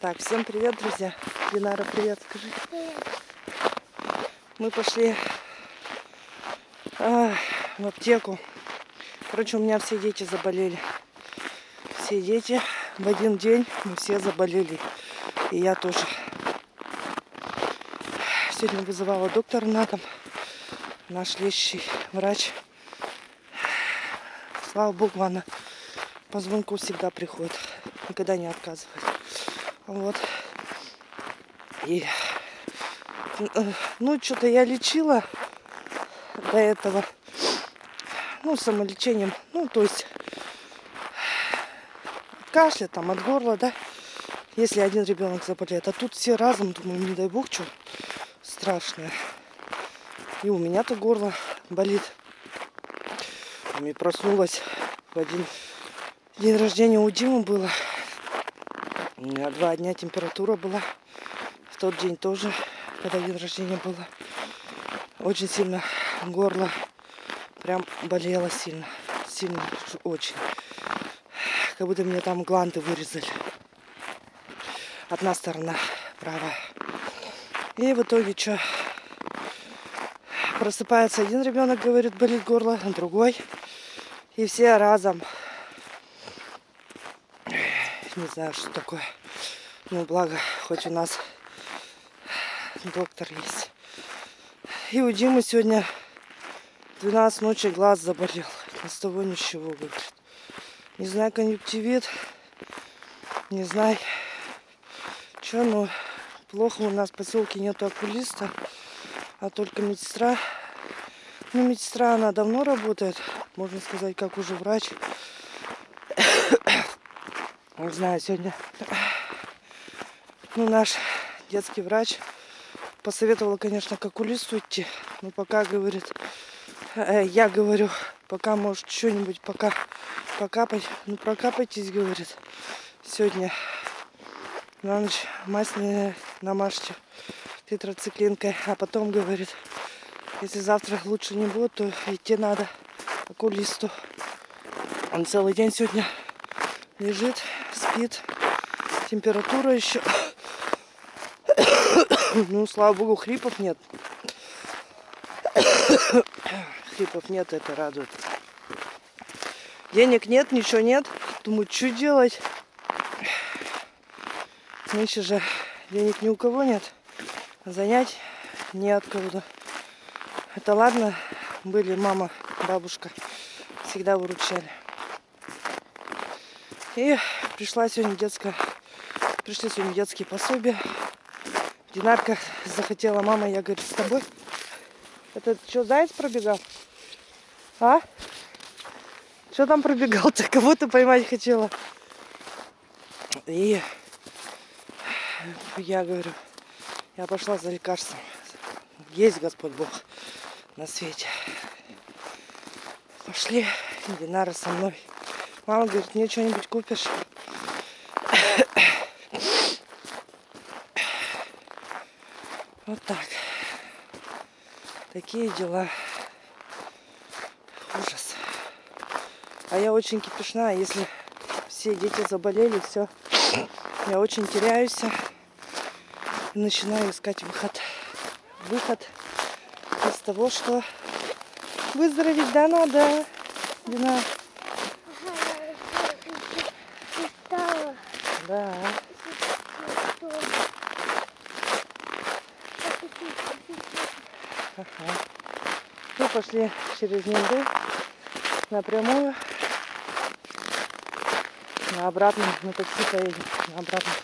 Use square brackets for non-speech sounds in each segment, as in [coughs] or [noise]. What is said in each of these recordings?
Так, всем привет, друзья. Динара, привет, скажи. Мы пошли а, в аптеку. Короче, у меня все дети заболели. Все дети в один день мы все заболели. И я тоже. Сегодня вызывала доктора на дом. Наш лечащий врач. Слава богу, она по звонку всегда приходит. Никогда не отказывает. Вот. И, ну, что-то я лечила до этого. Ну, самолечением. Ну, то есть кашля, там, от горла, да. Если один ребенок заболеет. А тут все разом, думаю, не дай бог, что страшное. И у меня-то горло болит. И проснулась в один день рождения у Димы было. Два дня температура была. В тот день тоже, когда день рождения было. Очень сильно горло прям болело сильно. Сильно, очень. Как будто мне там гланды вырезали. Одна сторона правая. И в итоге что? Просыпается один ребенок, говорит, болит горло, другой. И все разом не знаю, что такое. Ну, благо, хоть у нас доктор есть. И у Димы сегодня 12 ночи глаз заболел. Ни с того ничего, говорит. Не знаю, конъюнктивит. Не знаю, что, но плохо у нас в поселке нету окулиста, а только медсестра. Ну, медсестра, она давно работает, можно сказать, как уже врач. [coughs] Не знаю, сегодня ну, наш детский врач посоветовала, конечно, к окулисту идти. Но пока, говорит, э, я говорю, пока, может, что-нибудь пока покапать. Ну, прокапайтесь, говорит, сегодня на ночь масляные намажьте тетрациклинкой. А потом, говорит, если завтра лучше не будет, то идти надо к окулисту. Он целый день сегодня лежит, спит. Температура еще. [coughs] ну, слава богу, хрипов нет. [coughs] хрипов нет, это радует. Денег нет, ничего нет. Думаю, что делать? Нынче же денег ни у кого нет. Занять не от кого-то. Это ладно, были мама, бабушка. Всегда выручали. И пришла сегодня детская, пришли сегодня детские пособия. Динарка захотела, мама, я говорю, с тобой. Это что, заяц пробегал? А? Что там пробегал-то? [laughs] Кого ты поймать хотела? И я говорю, я пошла за лекарством. Есть Господь Бог на свете. Пошли, Динара со мной. Мама говорит, мне что-нибудь купишь? Вот так. Такие дела. Ужас. А я очень кипишная, если все дети заболели, все. Я очень теряюсь. И начинаю искать выход. Выход из того, что выздороветь да надо. Дина. Да. Ага. Мы пошли через Нинду напрямую. На обратном, на такси поедем. На обратном.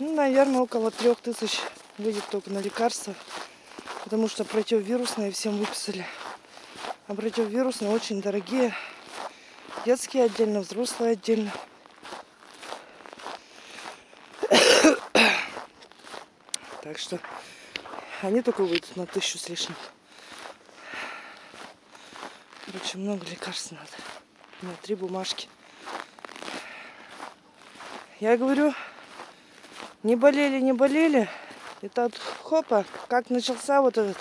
Ну, наверное, около трех тысяч выйдет только на лекарства. Потому что противовирусные всем выписали. А противовирусные очень дорогие. Детские отдельно, взрослые отдельно. [coughs] Так что они только выйдут на тысячу с лишним. Короче, много лекарств надо. У меня три бумажки. Я говорю, не болели, не болели. И тут хопа, как начался вот этот,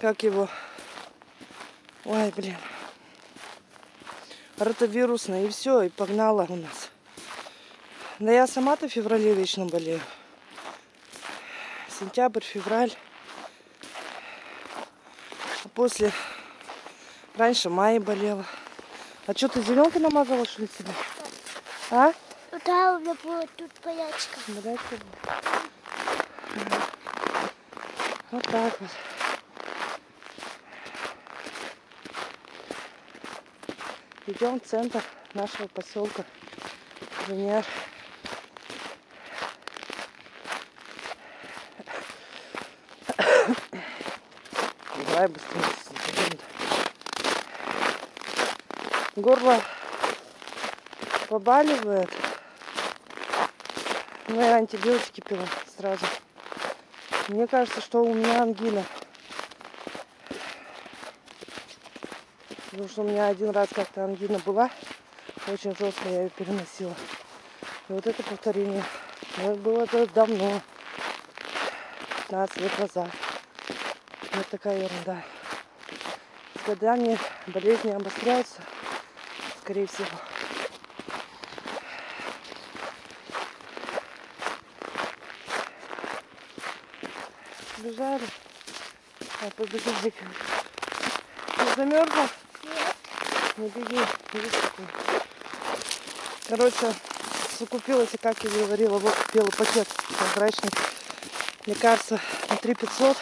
как его, ой, блин, ротовирусный, и все, и погнала у нас. Да я сама-то в феврале вечно болею. Сентябрь, февраль. А после... Раньше мая болела. А что, ты зеленку намазала, что ли, себе? А? Да, у меня была тут болячка. Болячка была. Вот так вот. Идем в центр нашего поселка. Венер. Давай быстрее. Горло побаливает. Ну, я антибиотики пила сразу. Мне кажется, что у меня ангина. Потому что у меня один раз как-то ангина была. Очень жестко я ее переносила. И вот это повторение. Но было это давно. 15 лет назад. Вот такая ерунда. С годами болезни обостряются, скорее всего. Бежали. А, побеги, беги. Ты замерзла? Нет. Не беги, видишь какой. Короче, закупилась, как я говорила, вот белый пакет прозрачный. Лекарства на 3 500.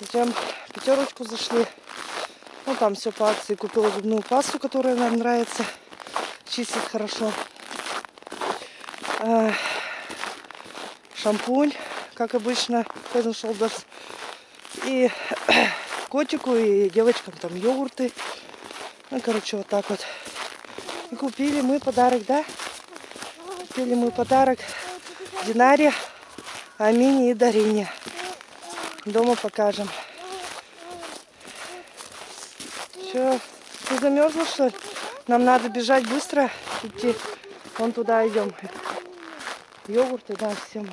Затем пятерочку зашли. Ну, там все по акции. Купила зубную пасту, которая нам нравится. Чистит хорошо. Шампунь, как обычно, Head Shoulders. И котику, и девочкам там йогурты. Ну, короче, вот так вот. И купили мы подарок, да? Купили мы подарок Динаре, Амине и Дарине. Дома покажем. Че, ты замерзла, что ли? Нам надо бежать быстро, идти. Вон туда идем. Йогурты, да, всем.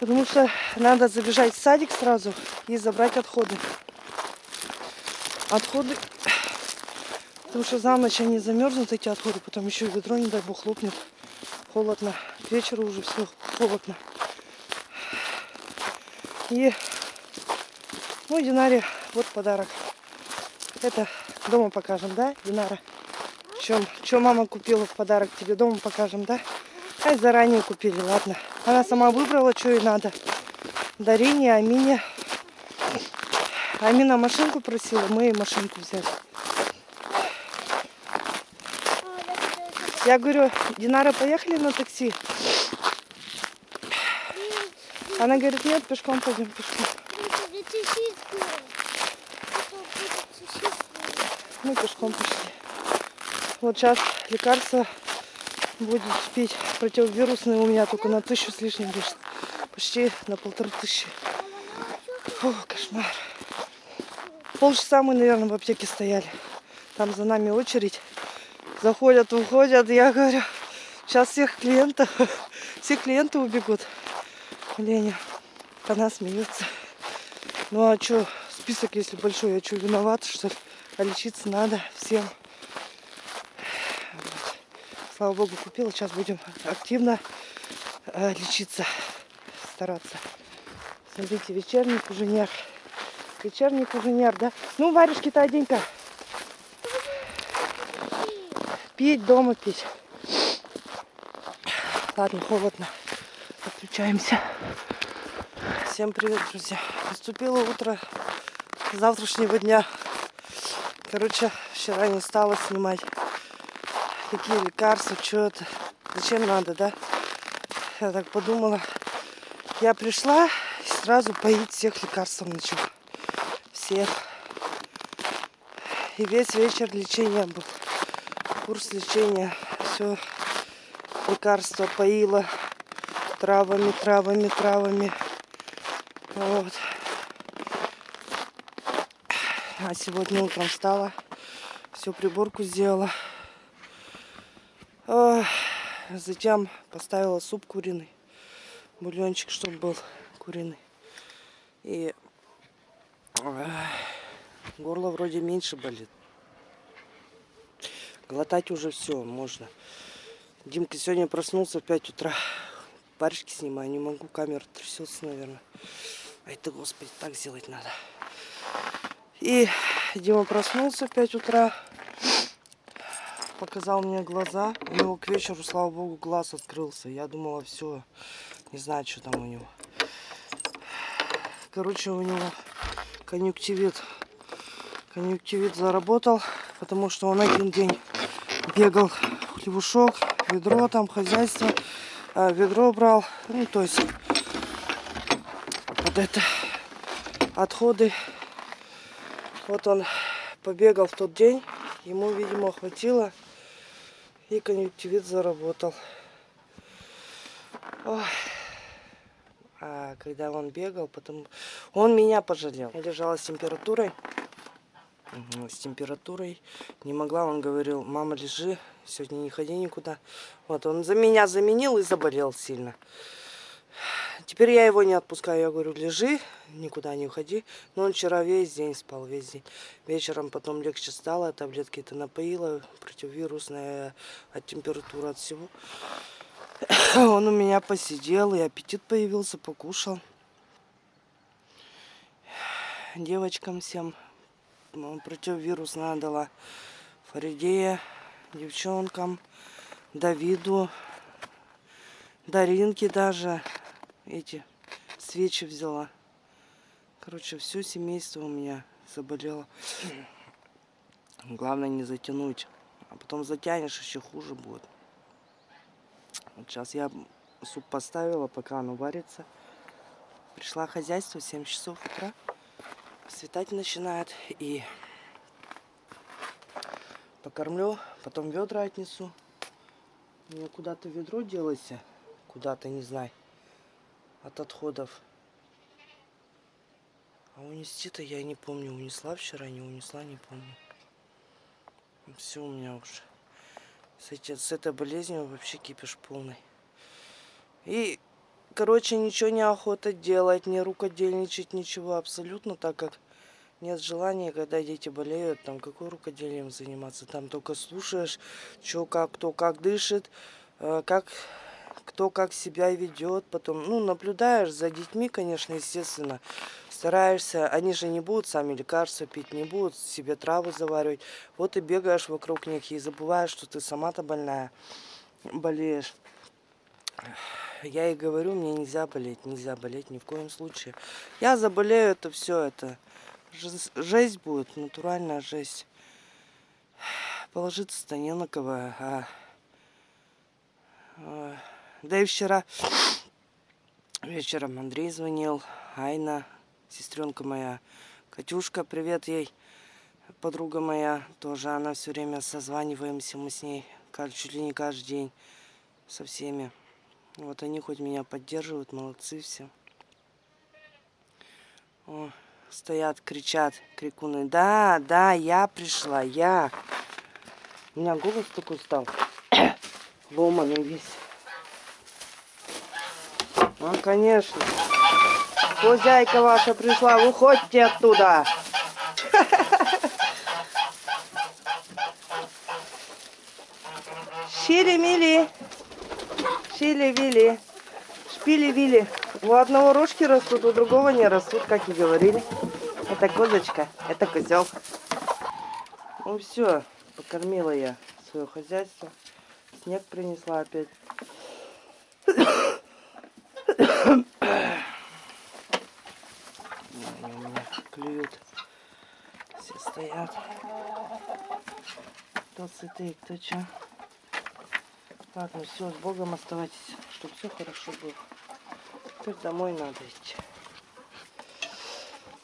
Потому что надо забежать в садик сразу и забрать отходы. Отходы, потому что за ночь они замерзнут, эти отходы, потом еще и ведро, не дай бог, лопнет. Холодно. К вечеру уже все холодно. И, ну, Динаре, вот подарок. Это дома покажем, да, Динара? Чем, что мама купила в подарок тебе дома покажем, да? Ай, заранее купили, ладно. Она сама выбрала, что ей надо. Дарине, Амине. Амина машинку просила, мы ей машинку взяли. Я говорю, Динара, поехали на такси? Она говорит, нет, пешком пойдем, пешком. Мы пешком пошли. Вот сейчас лекарство будет пить противовирусные у меня только на тысячу с лишним лишь. Почти на полторы тысячи. Фу, кошмар. Полчаса мы, наверное, в аптеке стояли. Там за нами очередь. Заходят, уходят. Я говорю, сейчас всех клиентов, [laughs] все клиенты убегут. Леня, она смеется. Ну а что, список если большой, я что, виновата, что ли? А лечиться надо всем. Вот. Слава богу, купила. Сейчас будем активно э, лечиться, стараться. Смотрите, вечерний куженер. Вечерний куженер, да? Ну, варежки-то одень-ка. Пить дома пить. Ладно, холодно. Отключаемся. Всем привет, друзья. Наступило утро завтрашнего дня. Короче, вчера не стала снимать. Какие лекарства, что это. Зачем надо, да? Я так подумала. Я пришла и сразу поить всех лекарством начала. Всех. И весь вечер лечения был. Курс лечения. Все. Лекарства поила. Травами, травами, травами. Вот. А сегодня утром встала, всю приборку сделала. Затем поставила суп куриный. Бульончик, чтобы был куриный. И горло вроде меньше болит. Глотать уже все можно. Димка сегодня проснулся в 5 утра. Парочки снимаю, не могу, камера трясется, наверное. А это, господи, так сделать надо. И Дима проснулся в 5 утра. Показал мне глаза. У него к вечеру, слава богу, глаз открылся. Я думала, все, не знаю, что там у него. Короче, у него конъюнктивит. Конъюнктивит заработал, потому что он один день бегал в хлебушок, ведро там, хозяйство, а, ведро брал. Ну, то есть, вот это отходы. Вот он побегал в тот день, ему, видимо, хватило, и конъюнктивит заработал. Ой. А когда он бегал, потом он меня пожалел. Я лежала с температурой. С температурой. Не могла, он говорил, мама, лежи, сегодня не ходи никуда. Вот, он за меня заменил и заболел сильно. Теперь я его не отпускаю. Я говорю, лежи, никуда не уходи. Но он вчера весь день спал, весь день. Вечером потом легче стало, таблетки-то напоила, противовирусная, от температуры, от всего. [coughs] Он у меня посидел, и аппетит появился, покушал. Девочкам всем м, противовирусная дала. Фаридея, девчонкам, Давиду, Даринке даже эти свечи взяла. Короче, все семейство у меня заболело. Главное не затянуть. А потом затянешь, еще хуже будет. Вот сейчас я суп поставила, пока оно варится. Пришла хозяйство в 7 часов утра. Светать начинает. И покормлю, потом ведра отнесу. У меня куда-то ведро делось. Куда-то, не знаю. От отходов. А унести-то я не помню. Унесла вчера, не унесла, не помню. Все у меня уже. С, эти, с этой болезнью вообще кипиш полный. И, короче, ничего не охота делать, не рукодельничать, ничего абсолютно, так как нет желания, когда дети болеют, там какой рукоделием заниматься. Там только слушаешь, что как, кто как дышит, э, как кто как себя ведет, потом, ну, наблюдаешь за детьми, конечно, естественно, стараешься, они же не будут сами лекарства пить, не будут себе травы заваривать, вот и бегаешь вокруг них и забываешь, что ты сама-то больная, болеешь. Я и говорю, мне нельзя болеть, нельзя болеть ни в коем случае. Я заболею, это все, это жесть, будет, натуральная жесть. Положиться-то не на кого, а... а, Да и вчера вечером Андрей звонил, Айна, сестренка моя, Катюшка, привет ей, подруга моя, тоже она все время созваниваемся мы с ней, чуть ли не каждый день, со всеми. Вот они хоть меня поддерживают, молодцы все. О, стоят, кричат, крикуны. Да, да, я пришла, я. У меня голос такой стал. [coughs] Ломаный весь. Ну, конечно. Хозяйка ваша пришла, выходите оттуда. [laughs] Шили-мили. Шили-вили. Шпили-вили. У одного рожки растут, у другого не растут, как и говорили. Это козочка, это козел. Ну все, покормила я свое хозяйство. Снег принесла опять. [coughs] Они у меня клюют. Все стоят. Кто сытый, кто что. Ладно, все, с Богом оставайтесь, чтобы все хорошо было. Теперь домой надо идти.